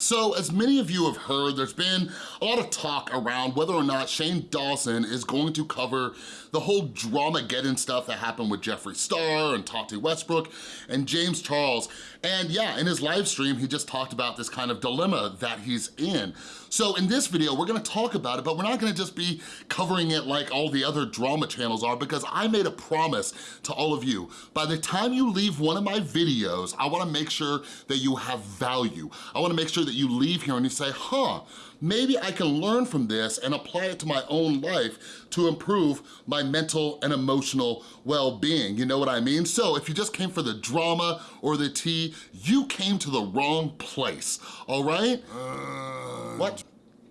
So as many of you have heard, there's been a lot of talk around whether or not Shane Dawson is going to cover the whole Dramageddon stuff that happened with Jeffree Star and Tati Westbrook and James Charles. And yeah, in his live stream, he just talked about this kind of dilemma that he's in. So in this video, we're gonna talk about it, but we're not gonna just be covering it like all the other drama channels are because I made a promise to all of you. By the time you leave one of my videos, I wanna make sure that you have value. I wanna make sure that you leave here and you say, huh, maybe I can learn from this and apply it to my own life to improve my mental and emotional well-being. You know what I mean? So if you just came for the drama or the tea, you came to the wrong place, all right? Uh, what?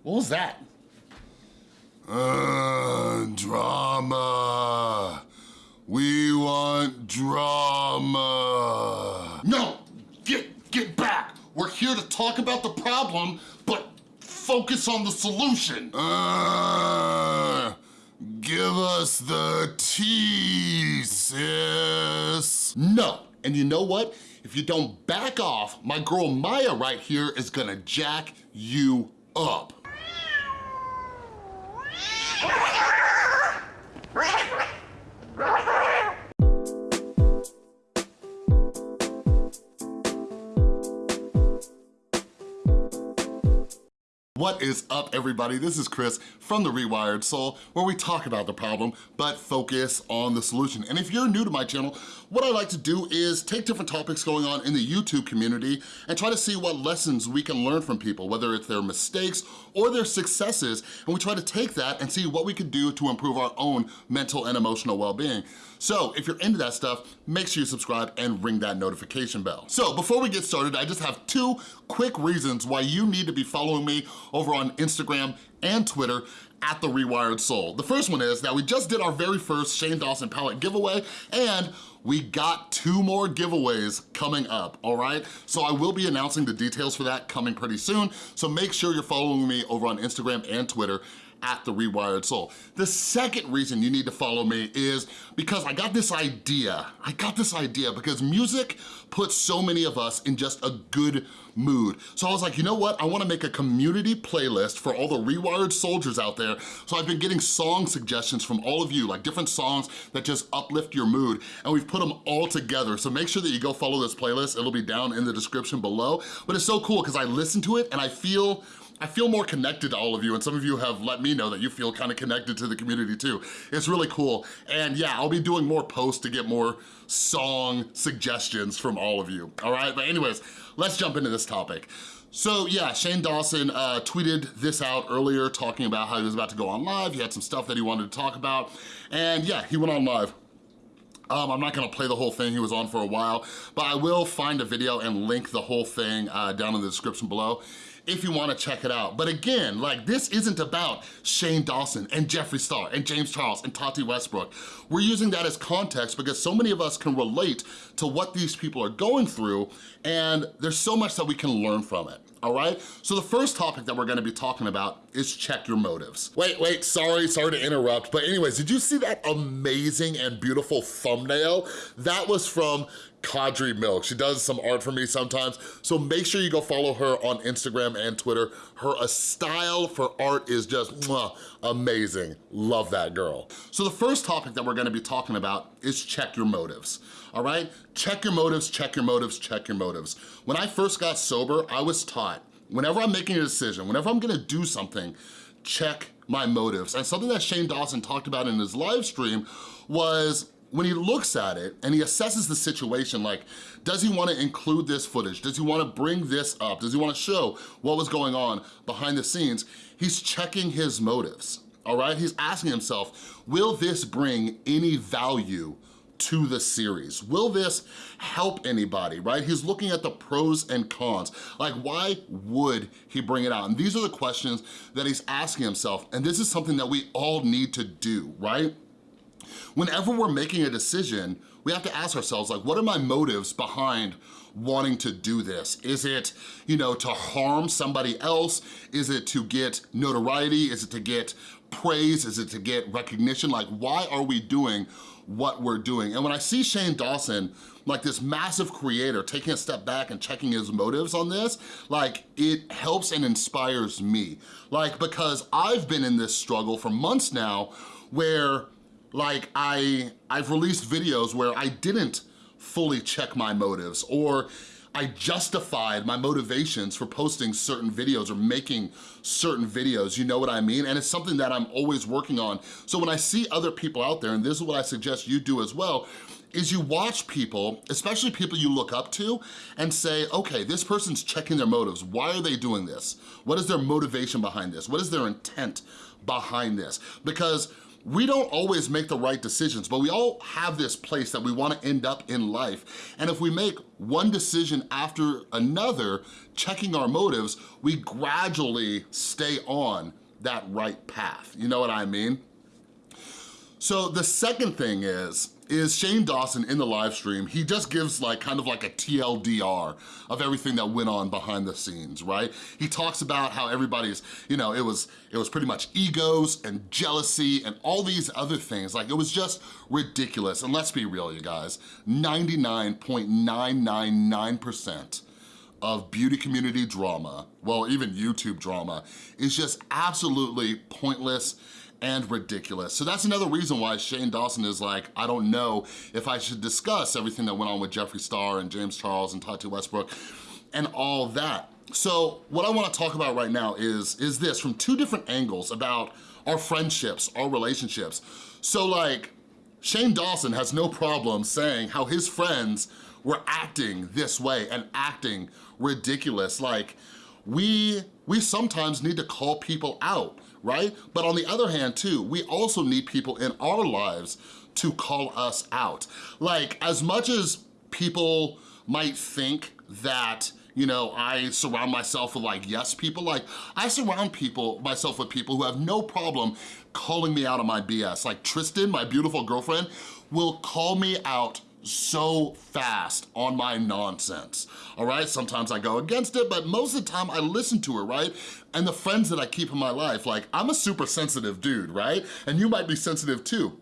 What was that? Uh, drama. We want drama. No, get, get back. We're here to talk about the problem, but focus on the solution. Uh, give us the tea, sis. No, and you know what? If you don't back off, my girl Maya right here is gonna jack you up. What is up, everybody? This is Chris from The Rewired Soul, where we talk about the problem, but focus on the solution. And if you're new to my channel, what I like to do is take different topics going on in the YouTube community and try to see what lessons we can learn from people, whether it's their mistakes or their successes, and we try to take that and see what we could do to improve our own mental and emotional well-being. So if you're into that stuff, make sure you subscribe and ring that notification bell. So before we get started, I just have two quick reasons why you need to be following me over on Instagram and Twitter at The Rewired Soul. The first one is that we just did our very first Shane Dawson palette giveaway and we got two more giveaways coming up, all right? So I will be announcing the details for that coming pretty soon, so make sure you're following me over on Instagram and Twitter at The Rewired Soul. The second reason you need to follow me is because I got this idea. I got this idea because music puts so many of us in just a good mood. So I was like, you know what? I wanna make a community playlist for all the Rewired soldiers out there. So I've been getting song suggestions from all of you, like different songs that just uplift your mood. And we've put them all together. So make sure that you go follow this playlist. It'll be down in the description below. But it's so cool because I listen to it and I feel I feel more connected to all of you and some of you have let me know that you feel kind of connected to the community too. It's really cool. And yeah, I'll be doing more posts to get more song suggestions from all of you, all right? But anyways, let's jump into this topic. So yeah, Shane Dawson uh, tweeted this out earlier talking about how he was about to go on live. He had some stuff that he wanted to talk about. And yeah, he went on live. Um, I'm not gonna play the whole thing, he was on for a while, but I will find a video and link the whole thing uh, down in the description below if you wanna check it out. But again, like this isn't about Shane Dawson and Jeffree Star and James Charles and Tati Westbrook. We're using that as context because so many of us can relate to what these people are going through and there's so much that we can learn from it all right? So the first topic that we're gonna be talking about is check your motives. Wait, wait, sorry, sorry to interrupt, but anyways, did you see that amazing and beautiful thumbnail? That was from Kadri Milk. She does some art for me sometimes, so make sure you go follow her on Instagram and Twitter. Her style for art is just mwah, amazing. Love that girl. So the first topic that we're gonna be talking about is check your motives, all right? Check your motives, check your motives, check your motives. When I first got sober, I was taught, whenever I'm making a decision, whenever I'm gonna do something, check my motives. And something that Shane Dawson talked about in his live stream was when he looks at it and he assesses the situation, like, does he wanna include this footage? Does he wanna bring this up? Does he wanna show what was going on behind the scenes? He's checking his motives, all right? He's asking himself, will this bring any value to the series? Will this help anybody, right? He's looking at the pros and cons. Like, why would he bring it out? And these are the questions that he's asking himself, and this is something that we all need to do, right? Whenever we're making a decision, we have to ask ourselves, like, what are my motives behind wanting to do this? Is it, you know, to harm somebody else? Is it to get notoriety? Is it to get praise? Is it to get recognition? Like, why are we doing what we're doing. And when I see Shane Dawson, like this massive creator, taking a step back and checking his motives on this, like it helps and inspires me. Like, because I've been in this struggle for months now where like I, I've released videos where I didn't fully check my motives or I justified my motivations for posting certain videos or making certain videos, you know what I mean? And it's something that I'm always working on. So when I see other people out there, and this is what I suggest you do as well, is you watch people, especially people you look up to, and say, okay, this person's checking their motives. Why are they doing this? What is their motivation behind this? What is their intent behind this? Because we don't always make the right decisions, but we all have this place that we wanna end up in life. And if we make one decision after another, checking our motives, we gradually stay on that right path. You know what I mean? So the second thing is, is Shane Dawson in the live stream, he just gives like kind of like a TLDR of everything that went on behind the scenes, right? He talks about how everybody's, you know, it was it was pretty much egos and jealousy and all these other things. Like it was just ridiculous. And let's be real, you guys, 99.999% of beauty community drama, well, even YouTube drama, is just absolutely pointless and ridiculous. So that's another reason why Shane Dawson is like, I don't know if I should discuss everything that went on with Jeffree Star and James Charles and Tati Westbrook and all that. So what I wanna talk about right now is, is this from two different angles about our friendships, our relationships. So like, Shane Dawson has no problem saying how his friends were acting this way and acting ridiculous. Like, we, we sometimes need to call people out right? But on the other hand too, we also need people in our lives to call us out. Like as much as people might think that you know, I surround myself with like yes people, like I surround people myself with people who have no problem calling me out on my BS. Like Tristan, my beautiful girlfriend, will call me out so fast on my nonsense, all right? Sometimes I go against it, but most of the time I listen to her, right? And the friends that I keep in my life, like I'm a super sensitive dude, right? And you might be sensitive too.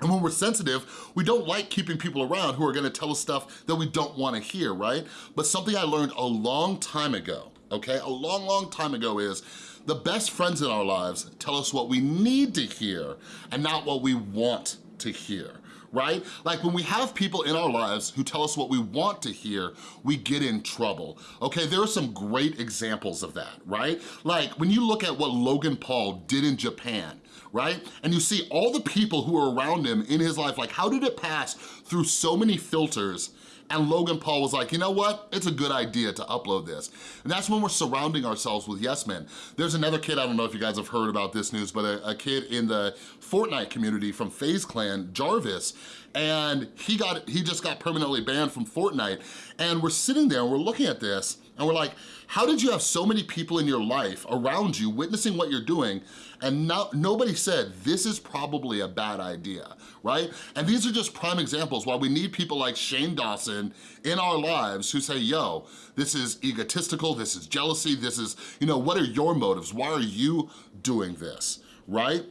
And when we're sensitive, we don't like keeping people around who are gonna tell us stuff that we don't wanna hear, right? But something I learned a long time ago, okay? A long, long time ago is the best friends in our lives tell us what we need to hear and not what we want to hear right? Like when we have people in our lives who tell us what we want to hear, we get in trouble, okay? There are some great examples of that, right? Like when you look at what Logan Paul did in Japan, right? And you see all the people who are around him in his life, like how did it pass through so many filters and Logan Paul was like, you know what? It's a good idea to upload this. And that's when we're surrounding ourselves with yes men. There's another kid, I don't know if you guys have heard about this news, but a, a kid in the Fortnite community from FaZe Clan, Jarvis, and he got he just got permanently banned from Fortnite. And we're sitting there and we're looking at this and we're like, how did you have so many people in your life around you witnessing what you're doing and no, nobody said this is probably a bad idea, right? And these are just prime examples why we need people like Shane Dawson in our lives who say, yo, this is egotistical, this is jealousy, this is, you know, what are your motives? Why are you doing this, right?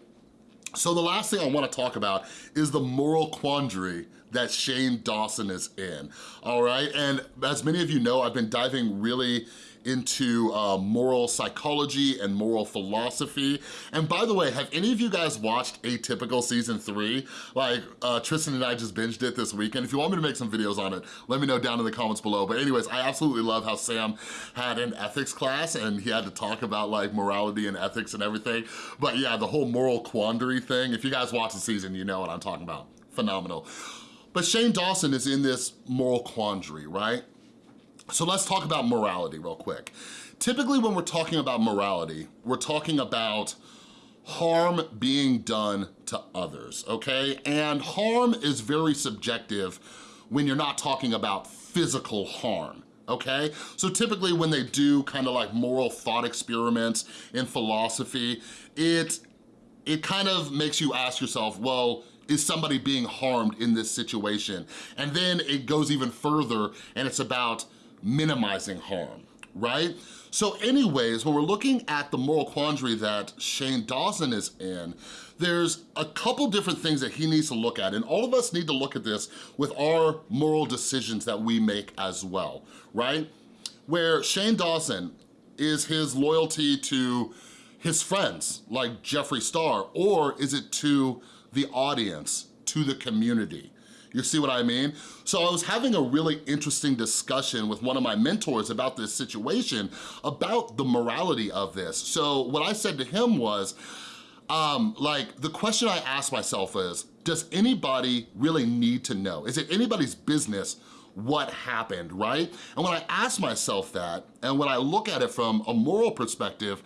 So the last thing I wanna talk about is the moral quandary that Shane Dawson is in, all right? And as many of you know, I've been diving really into uh, moral psychology and moral philosophy. And by the way, have any of you guys watched Atypical Season 3? Like, uh, Tristan and I just binged it this weekend. If you want me to make some videos on it, let me know down in the comments below. But anyways, I absolutely love how Sam had an ethics class and he had to talk about like morality and ethics and everything. But yeah, the whole moral quandary thing, if you guys watch the season, you know what I'm talking about. Phenomenal. But Shane Dawson is in this moral quandary, right? So let's talk about morality real quick. Typically when we're talking about morality, we're talking about harm being done to others, okay? And harm is very subjective when you're not talking about physical harm, okay? So typically when they do kind of like moral thought experiments in philosophy, it, it kind of makes you ask yourself, well, is somebody being harmed in this situation? And then it goes even further and it's about minimizing harm, right? So anyways, when we're looking at the moral quandary that Shane Dawson is in, there's a couple different things that he needs to look at, and all of us need to look at this with our moral decisions that we make as well, right? Where Shane Dawson is his loyalty to his friends like Jeffree Star, or is it to the audience, to the community? You see what I mean? So I was having a really interesting discussion with one of my mentors about this situation, about the morality of this. So what I said to him was, um, like, the question I asked myself is, does anybody really need to know? Is it anybody's business what happened, right? And when I ask myself that, and when I look at it from a moral perspective,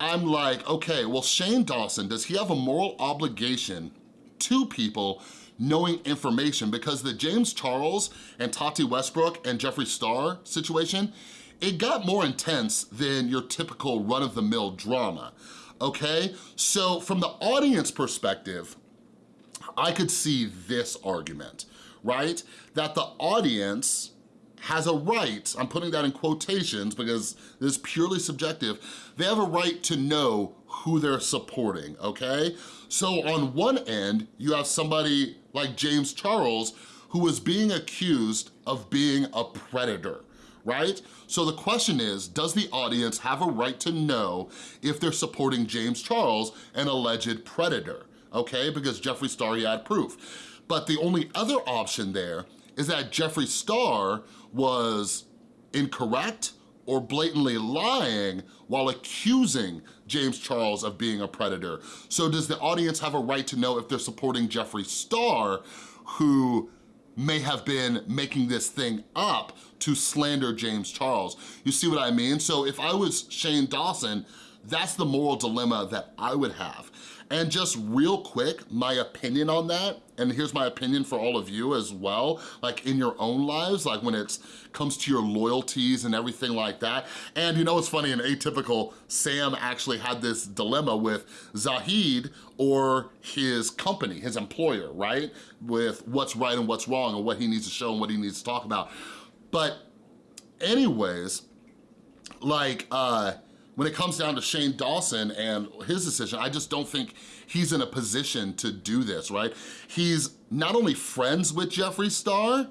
I'm like, okay, well, Shane Dawson, does he have a moral obligation to people knowing information because the James Charles and Tati Westbrook and Jeffree Star situation, it got more intense than your typical run-of-the-mill drama, okay? So from the audience perspective, I could see this argument, right? That the audience has a right, I'm putting that in quotations because this is purely subjective, they have a right to know who they're supporting, okay? So on one end, you have somebody like James Charles who was being accused of being a predator, right? So the question is, does the audience have a right to know if they're supporting James Charles, an alleged predator, okay? Because Jeffree Star, he had proof. But the only other option there is that Jeffree Star was incorrect or blatantly lying while accusing James Charles of being a predator. So does the audience have a right to know if they're supporting Jeffree Star, who may have been making this thing up to slander James Charles? You see what I mean? So if I was Shane Dawson, that's the moral dilemma that I would have. And just real quick, my opinion on that, and here's my opinion for all of you as well, like in your own lives, like when it comes to your loyalties and everything like that. And you know what's funny, in Atypical, Sam actually had this dilemma with Zahid or his company, his employer, right? With what's right and what's wrong and what he needs to show and what he needs to talk about. But anyways, like, uh, when it comes down to Shane Dawson and his decision, I just don't think he's in a position to do this, right? He's not only friends with Jeffree Star,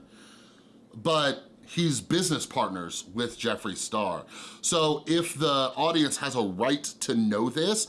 but he's business partners with Jeffree Star. So if the audience has a right to know this,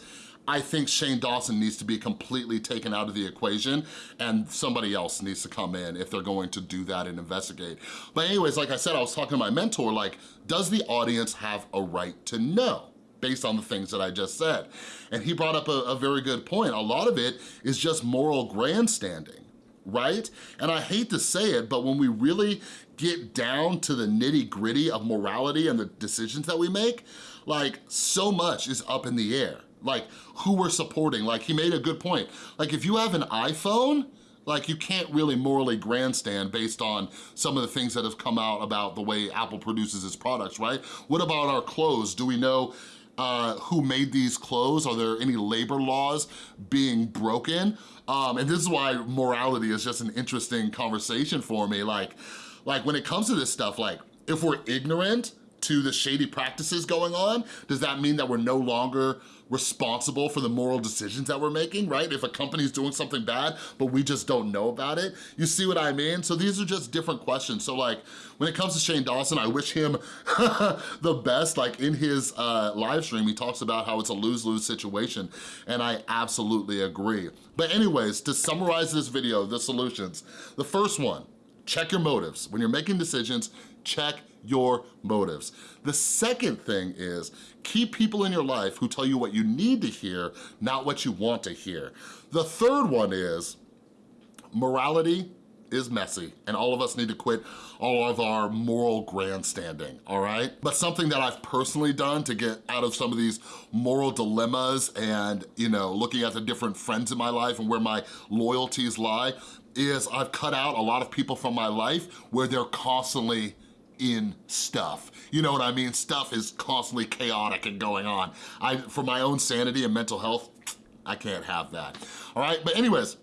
I think Shane Dawson needs to be completely taken out of the equation and somebody else needs to come in if they're going to do that and investigate. But anyways, like I said, I was talking to my mentor, like, does the audience have a right to know? Based on the things that I just said. And he brought up a, a very good point. A lot of it is just moral grandstanding right? And I hate to say it, but when we really get down to the nitty gritty of morality and the decisions that we make, like so much is up in the air. Like who we're supporting, like he made a good point. Like if you have an iPhone, like you can't really morally grandstand based on some of the things that have come out about the way Apple produces its products, right? What about our clothes? Do we know uh, who made these clothes? Are there any labor laws being broken? Um, and this is why morality is just an interesting conversation for me. Like, like when it comes to this stuff, like if we're ignorant to the shady practices going on, does that mean that we're no longer responsible for the moral decisions that we're making, right? If a company's doing something bad, but we just don't know about it, you see what I mean? So these are just different questions. So like, when it comes to Shane Dawson, I wish him the best. Like in his uh, live stream, he talks about how it's a lose-lose situation, and I absolutely agree. But anyways, to summarize this video, the solutions, the first one, check your motives. When you're making decisions, check your motives. The second thing is keep people in your life who tell you what you need to hear, not what you want to hear. The third one is morality is messy and all of us need to quit all of our moral grandstanding, all right? But something that I've personally done to get out of some of these moral dilemmas and, you know, looking at the different friends in my life and where my loyalties lie is I've cut out a lot of people from my life where they're constantly in stuff. You know what I mean? Stuff is constantly chaotic and going on. I, For my own sanity and mental health, I can't have that. All right, but anyways,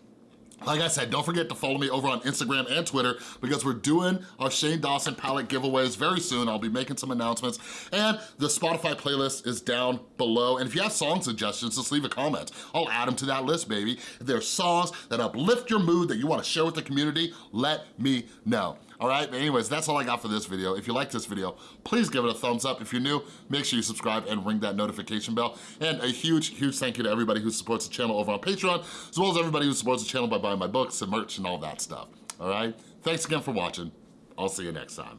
Like I said, don't forget to follow me over on Instagram and Twitter because we're doing our Shane Dawson palette giveaways very soon. I'll be making some announcements. And the Spotify playlist is down below. And if you have song suggestions, just leave a comment. I'll add them to that list, baby. If there's songs that uplift your mood that you wanna share with the community, let me know. All right, anyways, that's all I got for this video. If you like this video, please give it a thumbs up. If you're new, make sure you subscribe and ring that notification bell. And a huge, huge thank you to everybody who supports the channel over on Patreon, as well as everybody who supports the channel by buying my books and merch and all that stuff, all right? Thanks again for watching. I'll see you next time.